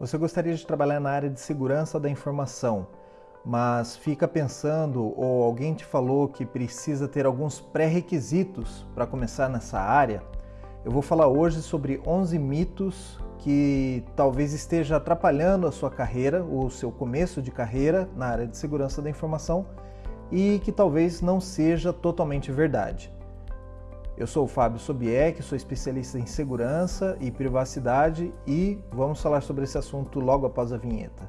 Você gostaria de trabalhar na área de segurança da informação, mas fica pensando ou alguém te falou que precisa ter alguns pré-requisitos para começar nessa área? Eu vou falar hoje sobre 11 mitos que talvez esteja atrapalhando a sua carreira, o seu começo de carreira na área de segurança da informação e que talvez não seja totalmente verdade. Eu sou o Fábio Sobieck, sou especialista em segurança e privacidade e vamos falar sobre esse assunto logo após a vinheta.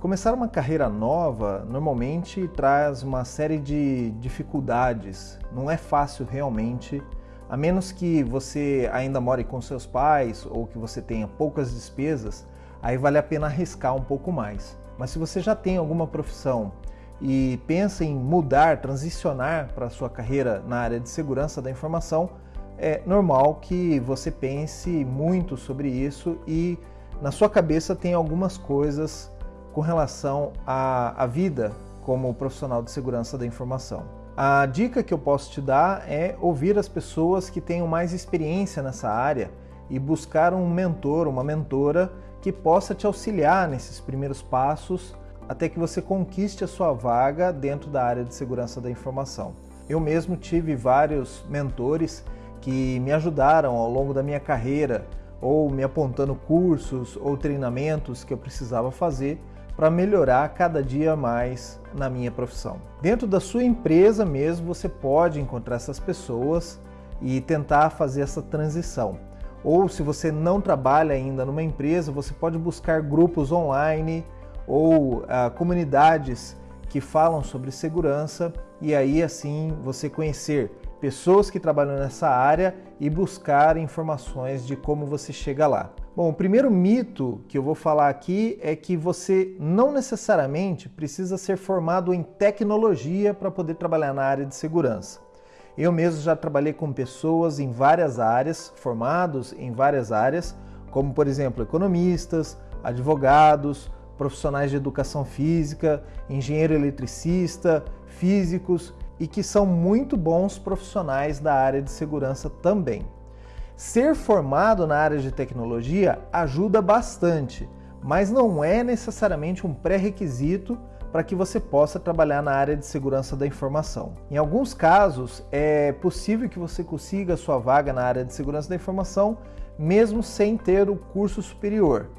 Começar uma carreira nova normalmente traz uma série de dificuldades. Não é fácil realmente, a menos que você ainda more com seus pais ou que você tenha poucas despesas aí vale a pena arriscar um pouco mais. Mas se você já tem alguma profissão e pensa em mudar, transicionar para a sua carreira na área de segurança da informação, é normal que você pense muito sobre isso e na sua cabeça tem algumas coisas com relação à, à vida como profissional de segurança da informação. A dica que eu posso te dar é ouvir as pessoas que tenham mais experiência nessa área e buscar um mentor, uma mentora que possa te auxiliar nesses primeiros passos até que você conquiste a sua vaga dentro da área de segurança da informação. Eu mesmo tive vários mentores que me ajudaram ao longo da minha carreira, ou me apontando cursos ou treinamentos que eu precisava fazer para melhorar cada dia mais na minha profissão. Dentro da sua empresa mesmo, você pode encontrar essas pessoas e tentar fazer essa transição. Ou se você não trabalha ainda numa empresa, você pode buscar grupos online ou uh, comunidades que falam sobre segurança e aí assim você conhecer pessoas que trabalham nessa área e buscar informações de como você chega lá. Bom, o primeiro mito que eu vou falar aqui é que você não necessariamente precisa ser formado em tecnologia para poder trabalhar na área de segurança. Eu mesmo já trabalhei com pessoas em várias áreas, formados em várias áreas, como por exemplo economistas, advogados, profissionais de educação física, engenheiro eletricista, físicos e que são muito bons profissionais da área de segurança também. Ser formado na área de tecnologia ajuda bastante, mas não é necessariamente um pré-requisito para que você possa trabalhar na área de segurança da informação. Em alguns casos, é possível que você consiga sua vaga na área de segurança da informação mesmo sem ter o curso superior.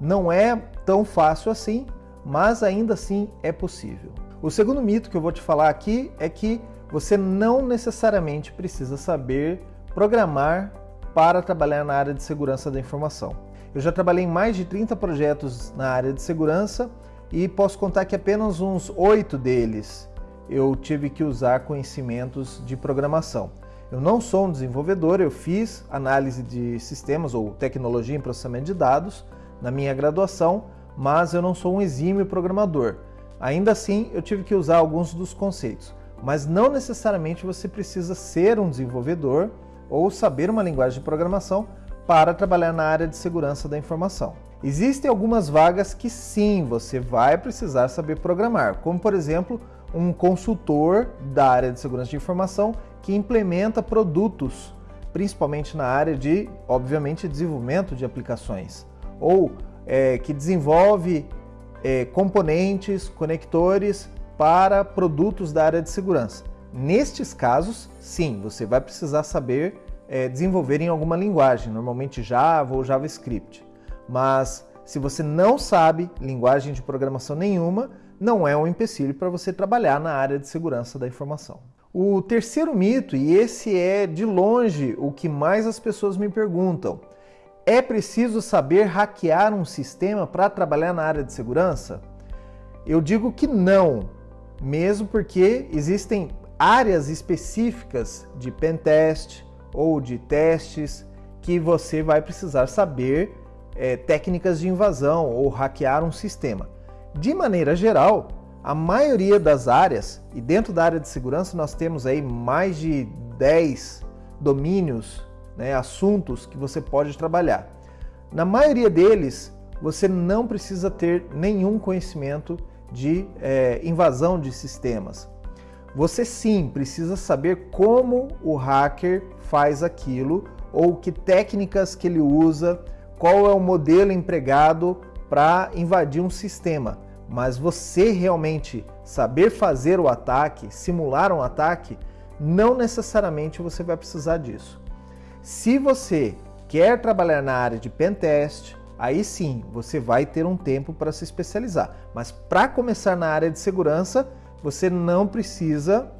Não é tão fácil assim, mas ainda assim é possível. O segundo mito que eu vou te falar aqui é que você não necessariamente precisa saber programar para trabalhar na área de segurança da informação. Eu já trabalhei em mais de 30 projetos na área de segurança e posso contar que apenas uns oito deles eu tive que usar conhecimentos de programação. Eu não sou um desenvolvedor, eu fiz análise de sistemas ou tecnologia em processamento de dados na minha graduação, mas eu não sou um exímio programador. Ainda assim, eu tive que usar alguns dos conceitos, mas não necessariamente você precisa ser um desenvolvedor ou saber uma linguagem de programação para trabalhar na área de segurança da informação. Existem algumas vagas que sim, você vai precisar saber programar, como por exemplo, um consultor da área de segurança de informação que implementa produtos, principalmente na área de, obviamente, desenvolvimento de aplicações, ou é, que desenvolve é, componentes, conectores para produtos da área de segurança. Nestes casos, sim, você vai precisar saber é, desenvolver em alguma linguagem, normalmente Java ou JavaScript. Mas se você não sabe linguagem de programação nenhuma, não é um empecilho para você trabalhar na área de segurança da informação. O terceiro mito, e esse é de longe o que mais as pessoas me perguntam, é preciso saber hackear um sistema para trabalhar na área de segurança? Eu digo que não, mesmo porque existem áreas específicas de pentest ou de testes que você vai precisar saber é, técnicas de invasão ou hackear um sistema. De maneira geral, a maioria das áreas, e dentro da área de segurança nós temos aí mais de 10 domínios, né, assuntos que você pode trabalhar. Na maioria deles, você não precisa ter nenhum conhecimento de é, invasão de sistemas. você sim precisa saber como o hacker faz aquilo ou que técnicas que ele usa, qual é o modelo empregado para invadir um sistema. Mas você realmente saber fazer o ataque, simular um ataque, não necessariamente você vai precisar disso. Se você quer trabalhar na área de pentest, aí sim você vai ter um tempo para se especializar. Mas para começar na área de segurança, você não precisa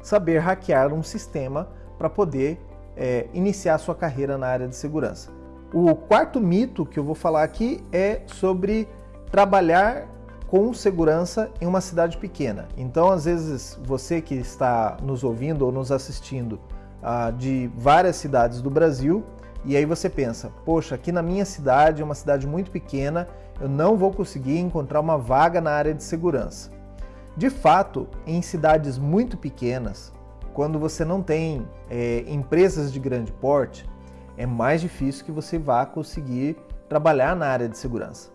saber hackear um sistema para poder é, iniciar sua carreira na área de segurança. O quarto mito que eu vou falar aqui é sobre trabalhar com segurança em uma cidade pequena. Então, às vezes, você que está nos ouvindo ou nos assistindo ah, de várias cidades do Brasil, e aí você pensa, poxa, aqui na minha cidade, é uma cidade muito pequena, eu não vou conseguir encontrar uma vaga na área de segurança. De fato, em cidades muito pequenas, quando você não tem é, empresas de grande porte, é mais difícil que você vá conseguir trabalhar na área de segurança.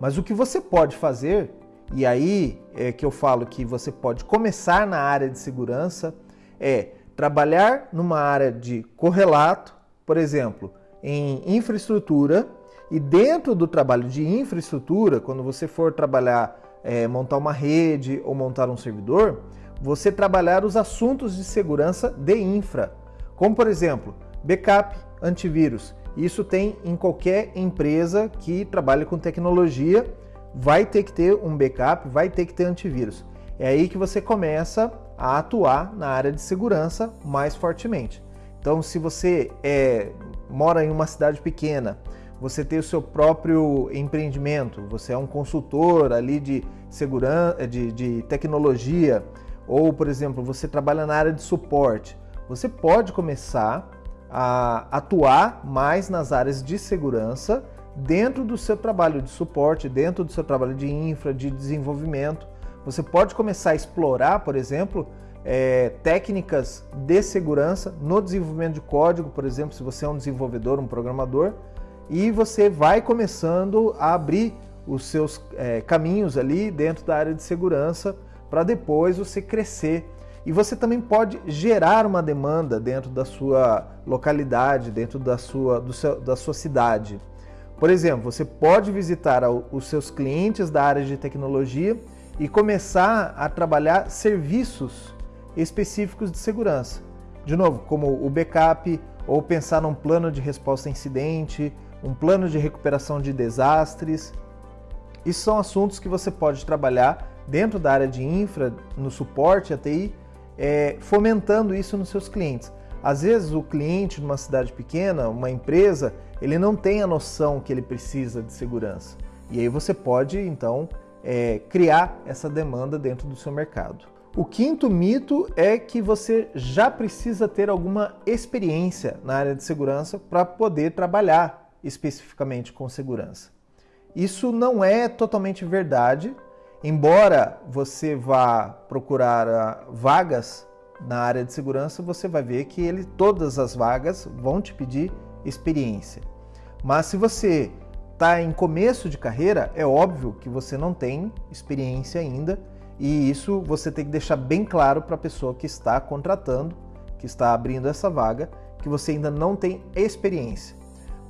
Mas o que você pode fazer, e aí é que eu falo que você pode começar na área de segurança, é trabalhar numa área de correlato, por exemplo, em infraestrutura, e dentro do trabalho de infraestrutura, quando você for trabalhar, é, montar uma rede ou montar um servidor, você trabalhar os assuntos de segurança de infra, como por exemplo, backup, antivírus. Isso tem em qualquer empresa que trabalha com tecnologia, vai ter que ter um backup, vai ter que ter antivírus. É aí que você começa a atuar na área de segurança mais fortemente. Então, se você é, mora em uma cidade pequena, você tem o seu próprio empreendimento, você é um consultor ali de segurança, de, de tecnologia, ou, por exemplo, você trabalha na área de suporte, você pode começar a atuar mais nas áreas de segurança dentro do seu trabalho de suporte, dentro do seu trabalho de infra, de desenvolvimento. Você pode começar a explorar, por exemplo, é, técnicas de segurança no desenvolvimento de código, por exemplo, se você é um desenvolvedor, um programador, e você vai começando a abrir os seus é, caminhos ali dentro da área de segurança para depois você crescer. E você também pode gerar uma demanda dentro da sua localidade, dentro da sua, seu, da sua cidade. Por exemplo, você pode visitar os seus clientes da área de tecnologia e começar a trabalhar serviços específicos de segurança. De novo, como o backup, ou pensar num plano de resposta a incidente, um plano de recuperação de desastres. Isso são assuntos que você pode trabalhar dentro da área de infra, no suporte a TI, é, fomentando isso nos seus clientes. Às vezes o cliente numa cidade pequena, uma empresa, ele não tem a noção que ele precisa de segurança. E aí você pode então é, criar essa demanda dentro do seu mercado. O quinto mito é que você já precisa ter alguma experiência na área de segurança para poder trabalhar especificamente com segurança. Isso não é totalmente verdade, embora você vá procurar ah, vagas na área de segurança, você vai ver que ele, todas as vagas vão te pedir experiência. Mas se você está em começo de carreira, é óbvio que você não tem experiência ainda e isso você tem que deixar bem claro para a pessoa que está contratando, que está abrindo essa vaga, que você ainda não tem experiência.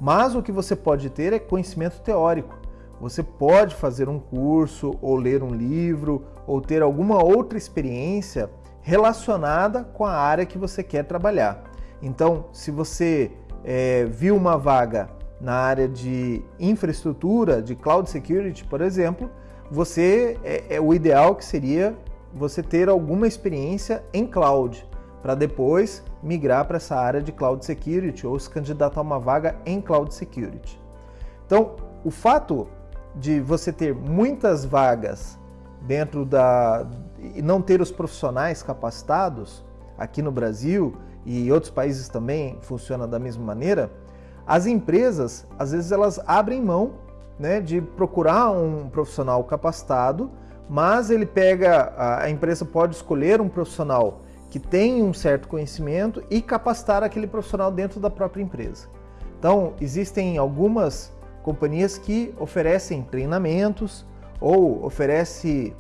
Mas o que você pode ter é conhecimento teórico. Você pode fazer um curso, ou ler um livro, ou ter alguma outra experiência relacionada com a área que você quer trabalhar. Então, se você é, viu uma vaga na área de infraestrutura, de cloud security, por exemplo, você é, é o ideal que seria você ter alguma experiência em cloud para depois migrar para essa área de cloud security ou se candidatar a uma vaga em cloud security. Então, o fato de você ter muitas vagas dentro da e não ter os profissionais capacitados aqui no Brasil e outros países também funciona da mesma maneira, as empresas às vezes elas abrem mão né, de procurar um profissional capacitado, mas ele pega a empresa pode escolher um profissional que tem um certo conhecimento e capacitar aquele profissional dentro da própria empresa. Então, existem algumas companhias que oferecem treinamentos ou oferece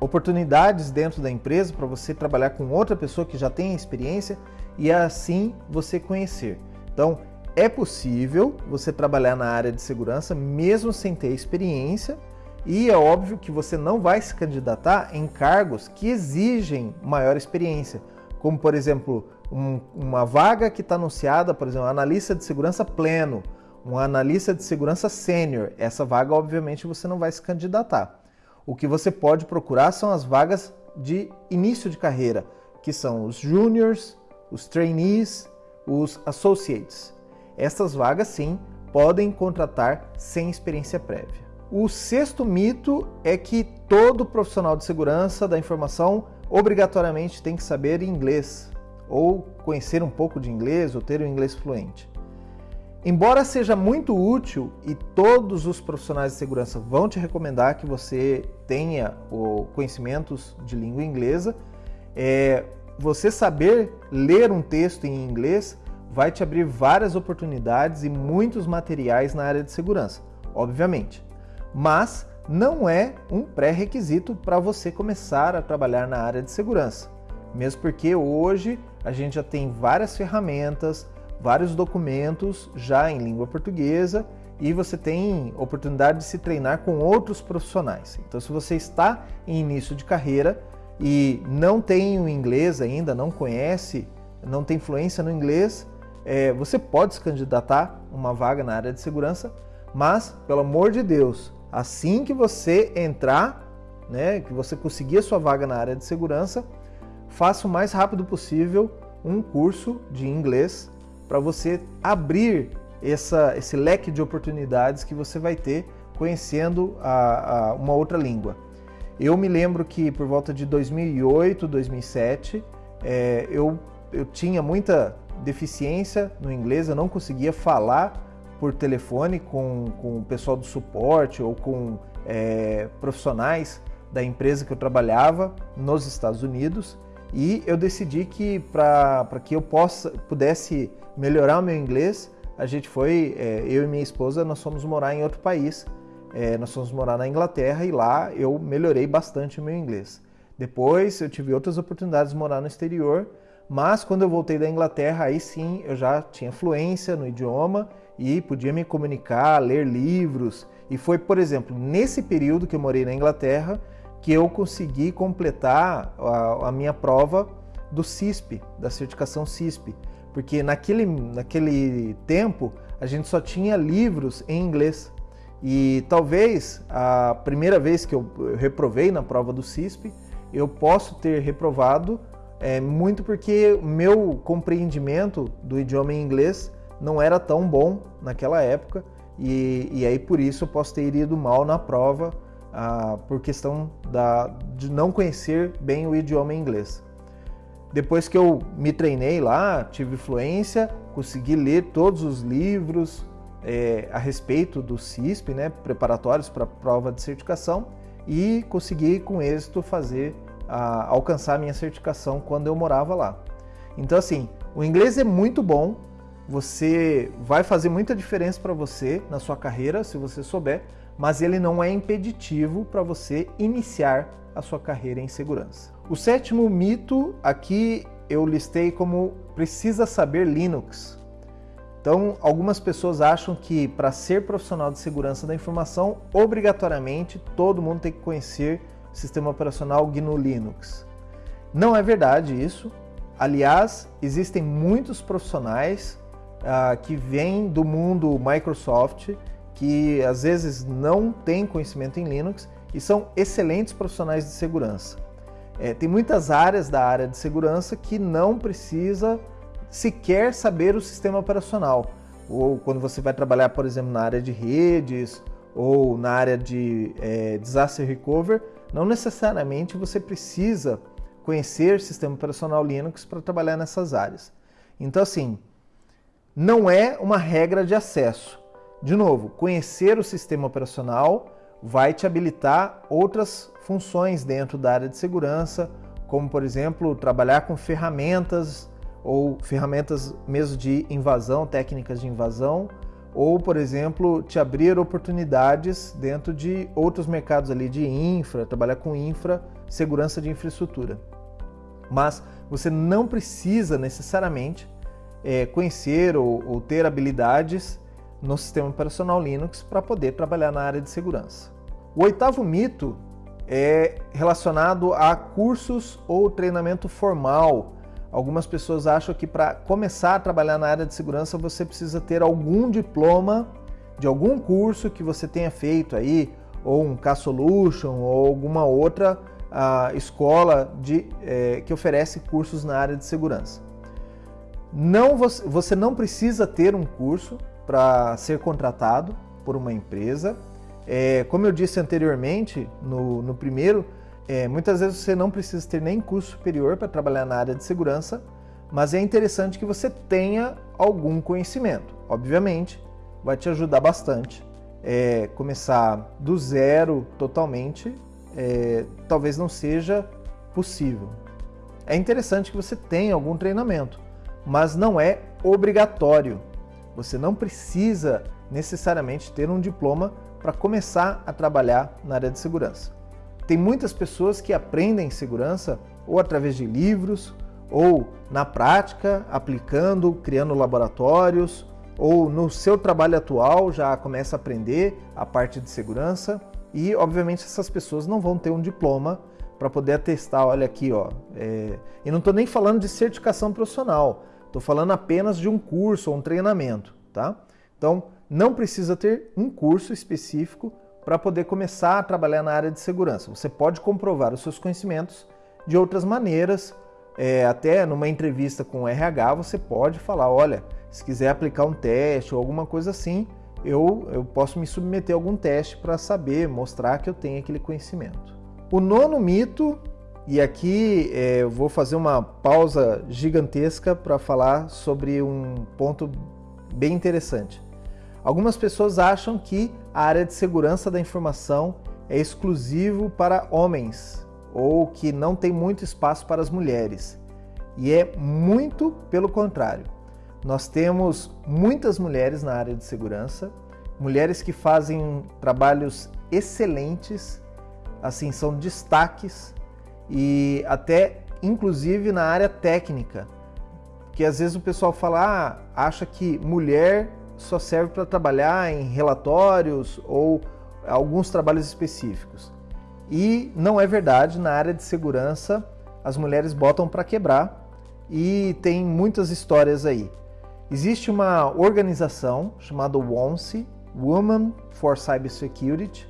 oportunidades dentro da empresa para você trabalhar com outra pessoa que já tem experiência e assim você conhecer. Então, é possível você trabalhar na área de segurança mesmo sem ter experiência, e é óbvio que você não vai se candidatar em cargos que exigem maior experiência, como por exemplo, um, uma vaga que está anunciada, por exemplo, analista de segurança pleno, um analista de segurança sênior. Essa vaga, obviamente, você não vai se candidatar. O que você pode procurar são as vagas de início de carreira, que são os juniors, os trainees, os associates. Essas vagas, sim, podem contratar sem experiência prévia. O sexto mito é que todo profissional de segurança da informação obrigatoriamente tem que saber inglês, ou conhecer um pouco de inglês, ou ter um inglês fluente. Embora seja muito útil e todos os profissionais de segurança vão te recomendar que você tenha o conhecimentos de língua inglesa, é, você saber ler um texto em inglês vai te abrir várias oportunidades e muitos materiais na área de segurança, obviamente. Mas não é um pré-requisito para você começar a trabalhar na área de segurança, mesmo porque hoje a gente já tem várias ferramentas, vários documentos já em língua portuguesa e você tem oportunidade de se treinar com outros profissionais. Então, se você está em início de carreira e não tem o inglês ainda, não conhece, não tem fluência no inglês, é, você pode se candidatar uma vaga na área de segurança, mas, pelo amor de Deus, assim que você entrar, né, que você conseguir a sua vaga na área de segurança, faça o mais rápido possível um curso de inglês para você abrir essa, esse leque de oportunidades que você vai ter conhecendo a, a uma outra língua. Eu me lembro que por volta de 2008, 2007, é, eu, eu tinha muita deficiência no inglês, eu não conseguia falar por telefone com, com o pessoal do suporte ou com é, profissionais da empresa que eu trabalhava nos Estados Unidos e eu decidi que para que eu possa, pudesse melhorar o meu inglês, a gente foi, é, eu e minha esposa, nós fomos morar em outro país. É, nós fomos morar na Inglaterra e lá eu melhorei bastante o meu inglês. Depois eu tive outras oportunidades de morar no exterior, mas quando eu voltei da Inglaterra, aí sim eu já tinha fluência no idioma e podia me comunicar, ler livros. E foi, por exemplo, nesse período que eu morei na Inglaterra que eu consegui completar a, a minha prova do CISP, da certificação CISP porque naquele, naquele tempo a gente só tinha livros em inglês. E talvez a primeira vez que eu reprovei na prova do CISP, eu posso ter reprovado é, muito porque meu compreendimento do idioma em inglês não era tão bom naquela época e, e aí por isso eu posso ter ido mal na prova ah, por questão da, de não conhecer bem o idioma inglês. Depois que eu me treinei lá, tive fluência, consegui ler todos os livros é, a respeito do CISP, né, preparatórios para a prova de certificação, e consegui com êxito fazer a, alcançar a minha certificação quando eu morava lá. Então assim, o inglês é muito bom, você vai fazer muita diferença para você na sua carreira se você souber, mas ele não é impeditivo para você iniciar a sua carreira em segurança. O sétimo mito aqui eu listei como precisa saber Linux. Então, algumas pessoas acham que para ser profissional de segurança da informação, obrigatoriamente todo mundo tem que conhecer o sistema operacional GNU Linux. Não é verdade isso. Aliás, existem muitos profissionais uh, que vêm do mundo Microsoft que às vezes não têm conhecimento em Linux e são excelentes profissionais de segurança. É, tem muitas áreas da área de segurança que não precisa sequer saber o sistema operacional. Ou quando você vai trabalhar, por exemplo, na área de redes ou na área de é, disaster recovery, não necessariamente você precisa conhecer sistema operacional Linux para trabalhar nessas áreas. Então, assim, não é uma regra de acesso. De novo, conhecer o sistema operacional vai te habilitar outras funções dentro da área de segurança, como por exemplo, trabalhar com ferramentas ou ferramentas mesmo de invasão, técnicas de invasão, ou por exemplo, te abrir oportunidades dentro de outros mercados ali de infra, trabalhar com infra segurança de infraestrutura. Mas você não precisa necessariamente é, conhecer ou, ou ter habilidades no sistema operacional Linux para poder trabalhar na área de segurança. O oitavo mito é relacionado a cursos ou treinamento formal. Algumas pessoas acham que para começar a trabalhar na área de segurança você precisa ter algum diploma de algum curso que você tenha feito aí, ou um K-Solution, ou alguma outra uh, escola de, eh, que oferece cursos na área de segurança. Não, você não precisa ter um curso para ser contratado por uma empresa. É, como eu disse anteriormente, no, no primeiro, é, muitas vezes você não precisa ter nem curso superior para trabalhar na área de segurança, mas é interessante que você tenha algum conhecimento. Obviamente, vai te ajudar bastante. É, começar do zero totalmente, é, talvez não seja possível. É interessante que você tenha algum treinamento, mas não é obrigatório. Você não precisa necessariamente ter um diploma para começar a trabalhar na área de segurança. Tem muitas pessoas que aprendem segurança ou através de livros, ou na prática, aplicando, criando laboratórios, ou no seu trabalho atual já começa a aprender a parte de segurança e, obviamente, essas pessoas não vão ter um diploma para poder atestar. Olha aqui, ó. É... E não estou nem falando de certificação profissional. Estou falando apenas de um curso ou um treinamento, tá? Então, não precisa ter um curso específico para poder começar a trabalhar na área de segurança. Você pode comprovar os seus conhecimentos de outras maneiras. É, até numa entrevista com o RH, você pode falar: olha, se quiser aplicar um teste ou alguma coisa assim, eu, eu posso me submeter a algum teste para saber, mostrar que eu tenho aquele conhecimento. O nono mito e aqui é, eu vou fazer uma pausa gigantesca para falar sobre um ponto bem interessante. Algumas pessoas acham que a área de segurança da informação é exclusivo para homens ou que não tem muito espaço para as mulheres. E é muito pelo contrário. Nós temos muitas mulheres na área de segurança, mulheres que fazem trabalhos excelentes, assim, são destaques e até inclusive na área técnica, que às vezes o pessoal fala, ah, acha que mulher só serve para trabalhar em relatórios ou alguns trabalhos específicos. E não é verdade, na área de segurança as mulheres botam para quebrar e tem muitas histórias aí. Existe uma organização chamada WONSE, Women for Cybersecurity,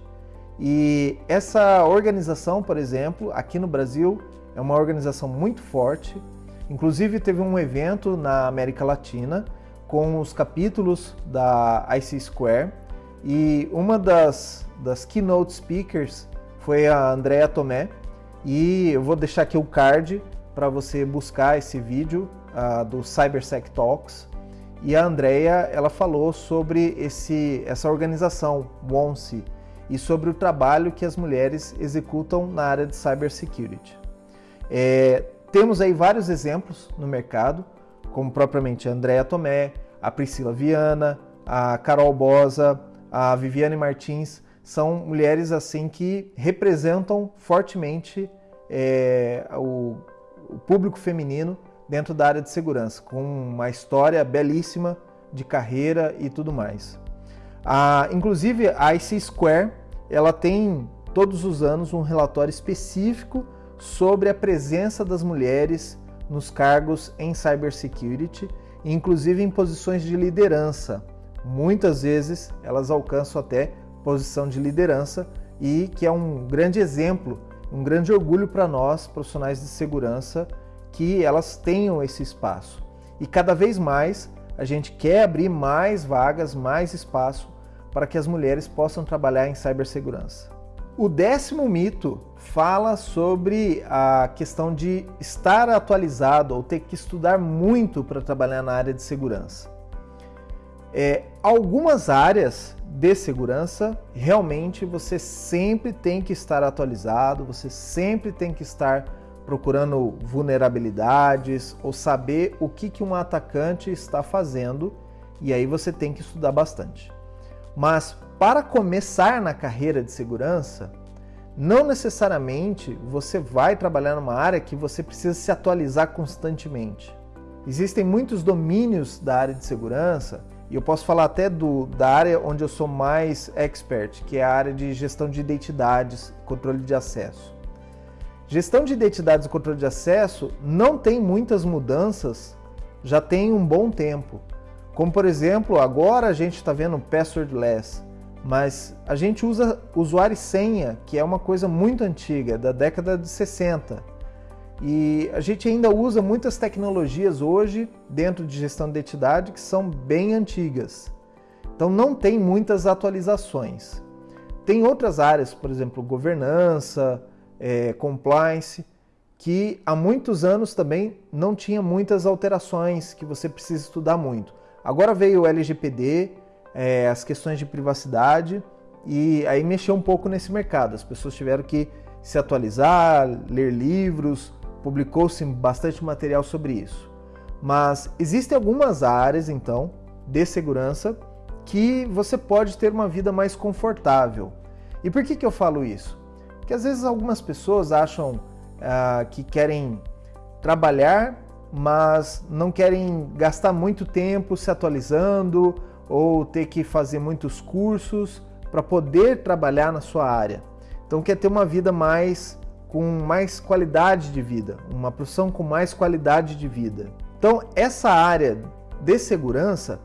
e essa organização, por exemplo, aqui no Brasil, é uma organização muito forte. Inclusive, teve um evento na América Latina com os capítulos da IC Square e uma das, das keynote speakers foi a Andrea Tomé. E eu vou deixar aqui o card para você buscar esse vídeo uh, do CyberSec Talks. E a Andrea ela falou sobre esse, essa organização, WONSE, e sobre o trabalho que as mulheres executam na área de cybersecurity. É, temos aí vários exemplos no mercado, como propriamente a Andrea Tomé, a Priscila Viana, a Carol Bosa, a Viviane Martins, são mulheres assim que representam fortemente é, o, o público feminino dentro da área de segurança, com uma história belíssima de carreira e tudo mais. Inclusive a IC Square ela tem todos os anos um relatório específico sobre a presença das mulheres nos cargos em cybersecurity, inclusive em posições de liderança. Muitas vezes elas alcançam até posição de liderança e que é um grande exemplo, um grande orgulho para nós, profissionais de segurança, que elas tenham esse espaço. E cada vez mais a gente quer abrir mais vagas, mais espaço para que as mulheres possam trabalhar em cibersegurança. O décimo mito fala sobre a questão de estar atualizado ou ter que estudar muito para trabalhar na área de segurança. É, algumas áreas de segurança, realmente você sempre tem que estar atualizado, você sempre tem que estar procurando vulnerabilidades ou saber o que, que um atacante está fazendo, e aí você tem que estudar bastante. Mas para começar na carreira de segurança, não necessariamente você vai trabalhar numa área que você precisa se atualizar constantemente. Existem muitos domínios da área de segurança, e eu posso falar até do, da área onde eu sou mais expert, que é a área de gestão de identidades, controle de acesso. Gestão de identidades e controle de acesso não tem muitas mudanças, já tem um bom tempo. Como por exemplo, agora a gente está vendo passwordless, mas a gente usa usuário e senha, que é uma coisa muito antiga, da década de 60. E a gente ainda usa muitas tecnologias hoje dentro de gestão de identidade que são bem antigas. Então não tem muitas atualizações. Tem outras áreas, por exemplo, governança, é, compliance, que há muitos anos também não tinha muitas alterações que você precisa estudar muito. Agora veio o LGPD, é, as questões de privacidade e aí mexeu um pouco nesse mercado. As pessoas tiveram que se atualizar, ler livros, publicou-se bastante material sobre isso. Mas existem algumas áreas, então, de segurança que você pode ter uma vida mais confortável. E por que, que eu falo isso? Porque às vezes algumas pessoas acham ah, que querem trabalhar, mas não querem gastar muito tempo se atualizando ou ter que fazer muitos cursos para poder trabalhar na sua área. Então quer ter uma vida mais com mais qualidade de vida, uma profissão com mais qualidade de vida. Então, essa área de segurança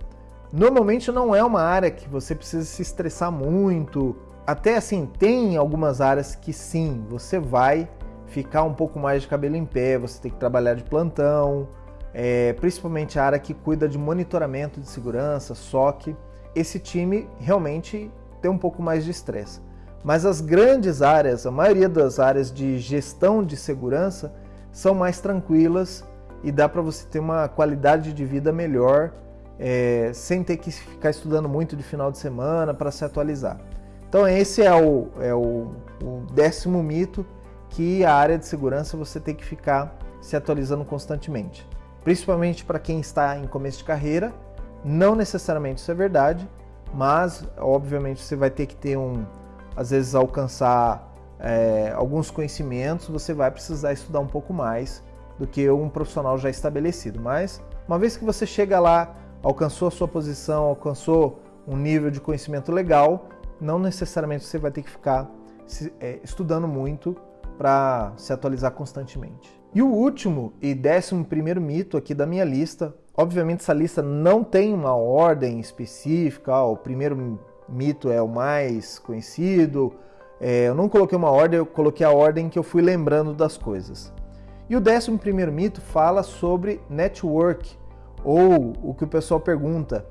normalmente não é uma área que você precisa se estressar muito. Até assim, tem algumas áreas que sim, você vai ficar um pouco mais de cabelo em pé, você tem que trabalhar de plantão, é, principalmente a área que cuida de monitoramento de segurança, SOC. Esse time realmente tem um pouco mais de estresse. Mas as grandes áreas, a maioria das áreas de gestão de segurança, são mais tranquilas e dá para você ter uma qualidade de vida melhor é, sem ter que ficar estudando muito de final de semana para se atualizar. Então esse é o, é o, o décimo mito que a área de segurança você tem que ficar se atualizando constantemente. Principalmente para quem está em começo de carreira, não necessariamente isso é verdade, mas obviamente você vai ter que ter um, às vezes alcançar é, alguns conhecimentos, você vai precisar estudar um pouco mais do que um profissional já estabelecido. Mas uma vez que você chega lá, alcançou a sua posição, alcançou um nível de conhecimento legal, não necessariamente você vai ter que ficar é, estudando muito para se atualizar constantemente. E o último e décimo primeiro mito aqui da minha lista, obviamente essa lista não tem uma ordem específica, ó, o primeiro mito é o mais conhecido. É, eu não coloquei uma ordem, eu coloquei a ordem que eu fui lembrando das coisas. E o décimo primeiro mito fala sobre network, ou o que o pessoal pergunta,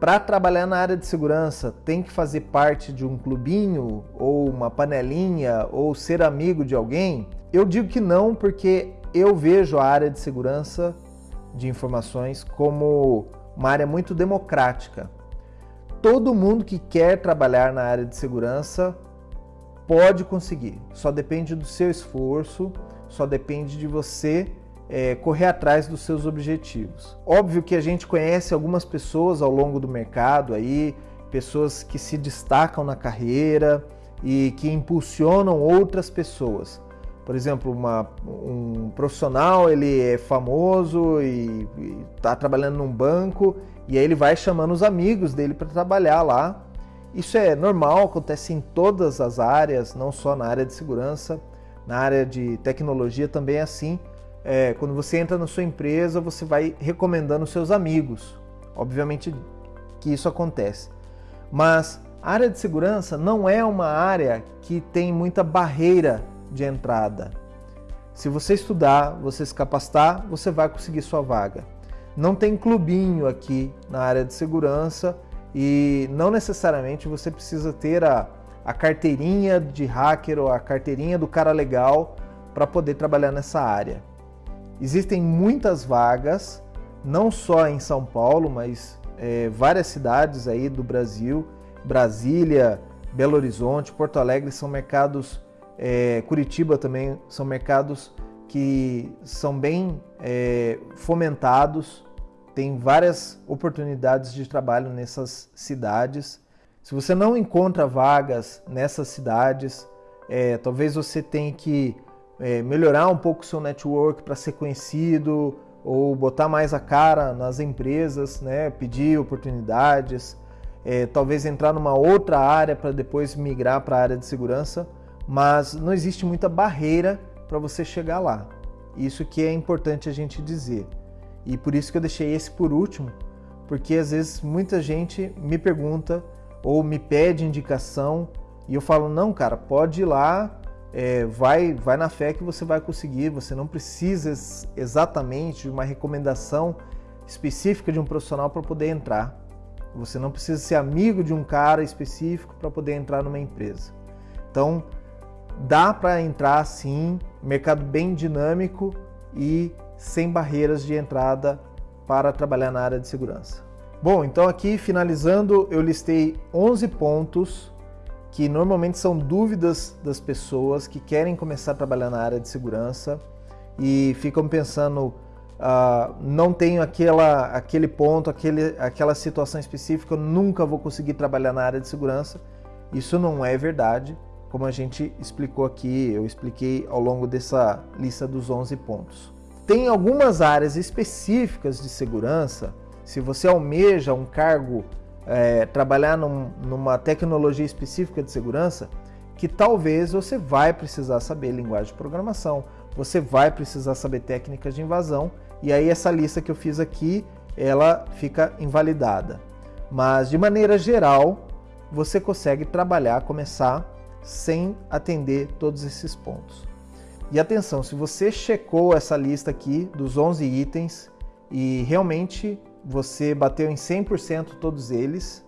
para trabalhar na área de segurança, tem que fazer parte de um clubinho, ou uma panelinha, ou ser amigo de alguém? Eu digo que não, porque eu vejo a área de segurança de informações como uma área muito democrática todo mundo que quer trabalhar na área de segurança pode conseguir. Só depende do seu esforço, só depende de você é, correr atrás dos seus objetivos. Óbvio que a gente conhece algumas pessoas ao longo do mercado aí, pessoas que se destacam na carreira e que impulsionam outras pessoas. Por exemplo, uma, um profissional ele é famoso e está trabalhando num banco e aí ele vai chamando os amigos dele para trabalhar lá. Isso é normal, acontece em todas as áreas, não só na área de segurança, na área de tecnologia também é assim. É, quando você entra na sua empresa, você vai recomendando seus amigos. Obviamente que isso acontece. Mas a área de segurança não é uma área que tem muita barreira de entrada. Se você estudar, você se capacitar, você vai conseguir sua vaga. Não tem clubinho aqui na área de segurança e não necessariamente você precisa ter a, a carteirinha de hacker ou a carteirinha do cara legal para poder trabalhar nessa área. Existem muitas vagas, não só em São Paulo, mas é, várias cidades aí do Brasil, Brasília, Belo Horizonte, Porto Alegre são mercados, é, Curitiba também são mercados que são bem é, fomentados, tem várias oportunidades de trabalho nessas cidades. Se você não encontra vagas nessas cidades, é, talvez você tenha que é, melhorar um pouco o seu network para ser conhecido ou botar mais a cara nas empresas, né? pedir oportunidades, é, talvez entrar numa outra área para depois migrar para a área de segurança, mas não existe muita barreira para você chegar lá. Isso que é importante a gente dizer. E por isso que eu deixei esse por último, porque às vezes muita gente me pergunta ou me pede indicação e eu falo: não, cara, pode ir lá, é, vai, vai na fé que você vai conseguir. Você não precisa exatamente de uma recomendação específica de um profissional para poder entrar. Você não precisa ser amigo de um cara específico para poder entrar numa empresa. Então, dá para entrar sim, mercado bem dinâmico e sem barreiras de entrada para trabalhar na área de segurança. Bom, então aqui finalizando, eu listei 11 pontos que normalmente são dúvidas das pessoas que querem começar a trabalhar na área de segurança e ficam pensando, uh, não tenho aquela, aquele ponto, aquele, aquela situação específica, eu nunca vou conseguir trabalhar na área de segurança. Isso não é verdade, como a gente explicou aqui, eu expliquei ao longo dessa lista dos 11 pontos. Tem algumas áreas específicas de segurança, se você almeja um cargo, é, trabalhar num, numa tecnologia específica de segurança, que talvez você vai precisar saber linguagem de programação, você vai precisar saber técnicas de invasão, e aí essa lista que eu fiz aqui, ela fica invalidada. Mas de maneira geral, você consegue trabalhar, começar sem atender todos esses pontos. E atenção, se você checou essa lista aqui dos 11 itens e realmente você bateu em 100% todos eles,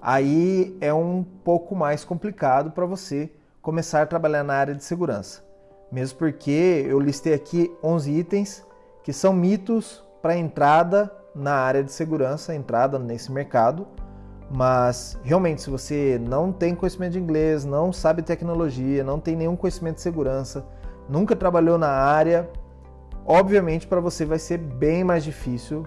aí é um pouco mais complicado para você começar a trabalhar na área de segurança. Mesmo porque eu listei aqui 11 itens que são mitos para entrada na área de segurança, entrada nesse mercado. Mas realmente, se você não tem conhecimento de inglês, não sabe tecnologia, não tem nenhum conhecimento de segurança, nunca trabalhou na área, obviamente para você vai ser bem mais difícil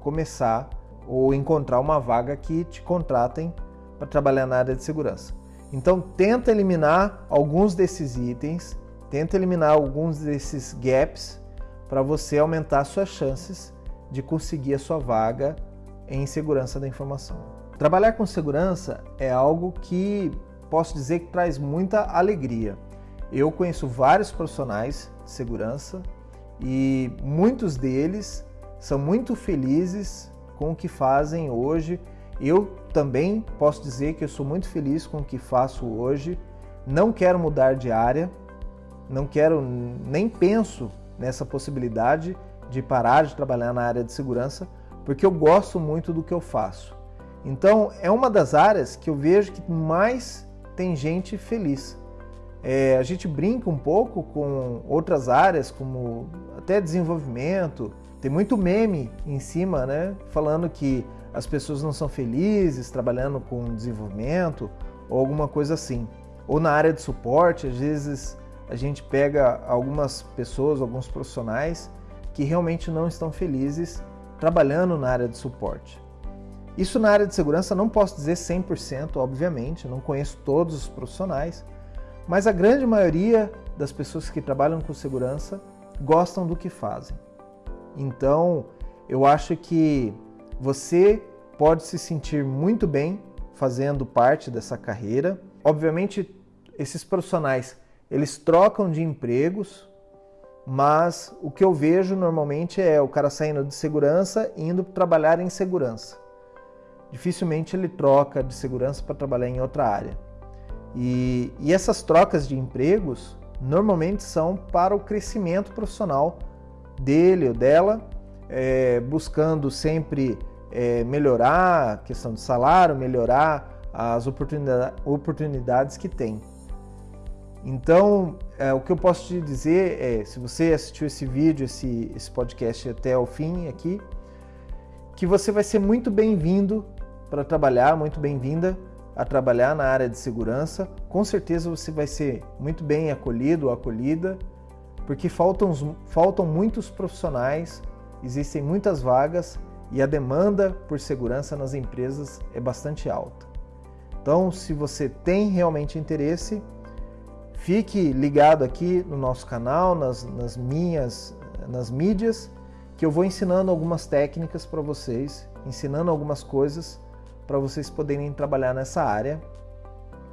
começar ou encontrar uma vaga que te contratem para trabalhar na área de segurança. Então tenta eliminar alguns desses itens, tenta eliminar alguns desses gaps para você aumentar suas chances de conseguir a sua vaga em segurança da informação. Trabalhar com segurança é algo que posso dizer que traz muita alegria. Eu conheço vários profissionais de segurança e muitos deles são muito felizes com o que fazem hoje. Eu também posso dizer que eu sou muito feliz com o que faço hoje. Não quero mudar de área, não quero nem penso nessa possibilidade de parar de trabalhar na área de segurança, porque eu gosto muito do que eu faço. Então, é uma das áreas que eu vejo que mais tem gente feliz. É, a gente brinca um pouco com outras áreas, como até desenvolvimento. Tem muito meme em cima, né? Falando que as pessoas não são felizes trabalhando com desenvolvimento ou alguma coisa assim. Ou na área de suporte, às vezes a gente pega algumas pessoas, alguns profissionais que realmente não estão felizes trabalhando na área de suporte. Isso na área de segurança não posso dizer 100%, obviamente, não conheço todos os profissionais, mas a grande maioria das pessoas que trabalham com segurança gostam do que fazem. Então, eu acho que você pode se sentir muito bem fazendo parte dessa carreira. Obviamente, esses profissionais, eles trocam de empregos, mas o que eu vejo normalmente é o cara saindo de segurança e indo trabalhar em segurança. Dificilmente ele troca de segurança para trabalhar em outra área. E, e essas trocas de empregos normalmente são para o crescimento profissional dele ou dela, é, buscando sempre é, melhorar a questão de salário, melhorar as oportunidade, oportunidades que tem. Então, é, o que eu posso te dizer é, se você assistiu esse vídeo, esse, esse podcast até o fim aqui, que você vai ser muito bem-vindo para trabalhar, muito bem-vinda a trabalhar na área de segurança, com certeza você vai ser muito bem acolhido ou acolhida, porque faltam, faltam muitos profissionais, existem muitas vagas e a demanda por segurança nas empresas é bastante alta. Então, se você tem realmente interesse, fique ligado aqui no nosso canal, nas, nas minhas, nas mídias, que eu vou ensinando algumas técnicas para vocês, ensinando algumas coisas para vocês poderem trabalhar nessa área.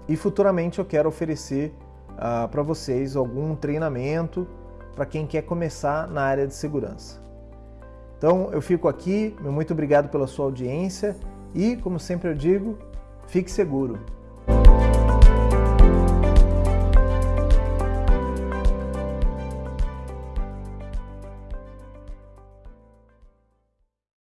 E futuramente eu quero oferecer uh, para vocês algum treinamento para quem quer começar na área de segurança. Então eu fico aqui, muito obrigado pela sua audiência e, como sempre eu digo, fique seguro.